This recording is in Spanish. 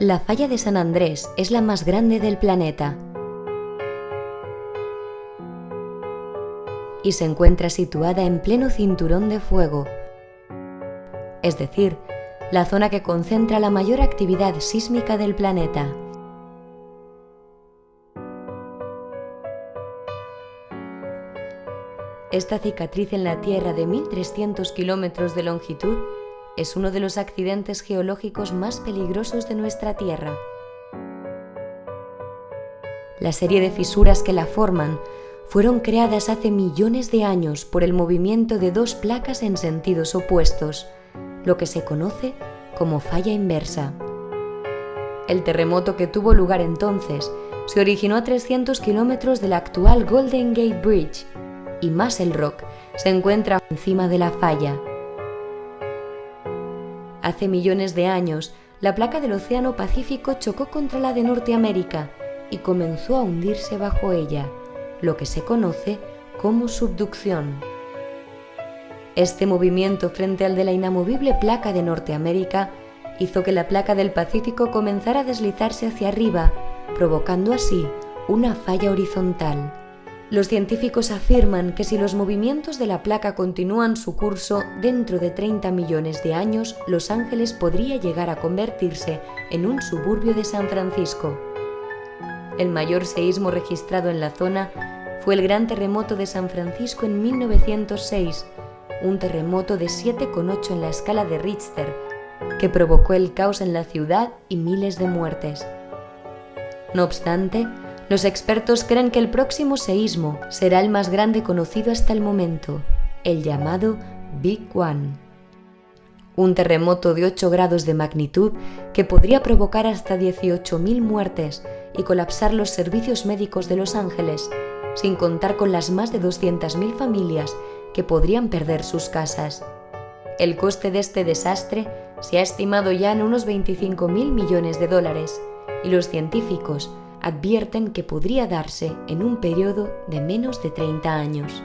La falla de San Andrés es la más grande del planeta y se encuentra situada en pleno cinturón de fuego, es decir, la zona que concentra la mayor actividad sísmica del planeta. Esta cicatriz en la Tierra de 1.300 kilómetros de longitud es uno de los accidentes geológicos más peligrosos de nuestra Tierra. La serie de fisuras que la forman fueron creadas hace millones de años por el movimiento de dos placas en sentidos opuestos, lo que se conoce como falla inversa. El terremoto que tuvo lugar entonces se originó a 300 kilómetros del actual Golden Gate Bridge y Muscle Rock se encuentra encima de la falla. Hace millones de años, la placa del Océano Pacífico chocó contra la de Norteamérica y comenzó a hundirse bajo ella, lo que se conoce como subducción. Este movimiento frente al de la inamovible placa de Norteamérica hizo que la placa del Pacífico comenzara a deslizarse hacia arriba, provocando así una falla horizontal. Los científicos afirman que si los movimientos de la placa continúan su curso, dentro de 30 millones de años, Los Ángeles podría llegar a convertirse en un suburbio de San Francisco. El mayor seísmo registrado en la zona fue el Gran Terremoto de San Francisco en 1906, un terremoto de 7,8 en la escala de Richter, que provocó el caos en la ciudad y miles de muertes. No obstante, los expertos creen que el próximo seísmo será el más grande conocido hasta el momento, el llamado Big One. Un terremoto de 8 grados de magnitud que podría provocar hasta 18.000 muertes y colapsar los servicios médicos de Los Ángeles, sin contar con las más de 200.000 familias que podrían perder sus casas. El coste de este desastre se ha estimado ya en unos 25.000 millones de dólares y los científicos advierten que podría darse en un periodo de menos de 30 años.